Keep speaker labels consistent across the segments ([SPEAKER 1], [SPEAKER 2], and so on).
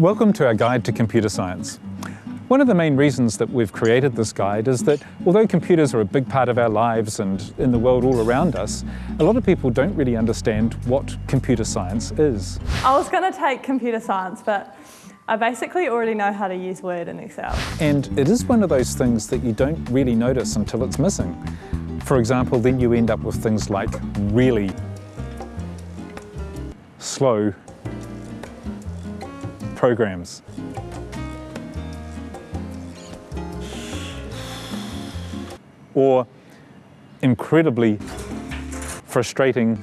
[SPEAKER 1] Welcome to our guide to computer science. One of the main reasons that we've created this guide is that although computers are a big part of our lives and in the world all around us, a lot of people don't really understand what computer science is.
[SPEAKER 2] I was going to take computer science, but I basically already know how to use Word and Excel.
[SPEAKER 1] And it is one of those things that you don't really notice until it's missing. For example, then you end up with things like really slow programs. Or incredibly frustrating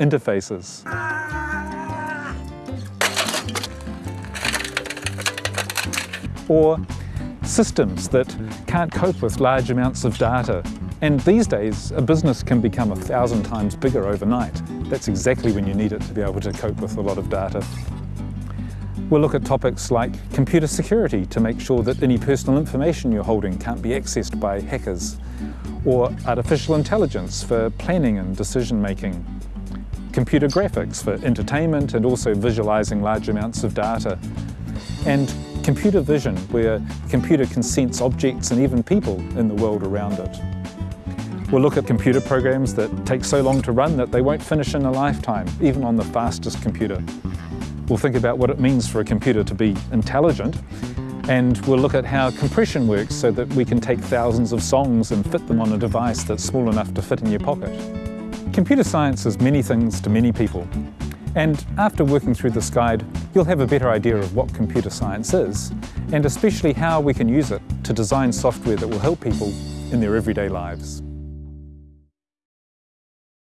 [SPEAKER 1] interfaces. Or systems that can't cope with large amounts of data. And these days, a business can become a thousand times bigger overnight. That's exactly when you need it to be able to cope with a lot of data. We'll look at topics like computer security to make sure that any personal information you're holding can't be accessed by hackers, or artificial intelligence for planning and decision making, computer graphics for entertainment and also visualizing large amounts of data, and computer vision where the computer can sense objects and even people in the world around it. We'll look at computer programs that take so long to run that they won't finish in a lifetime, even on the fastest computer. We'll think about what it means for a computer to be intelligent, and we'll look at how compression works so that we can take thousands of songs and fit them on a device that's small enough to fit in your pocket. Computer science is many things to many people, and after working through this guide, you'll have a better idea of what computer science is, and especially how we can use it to design software that will help people in their everyday lives.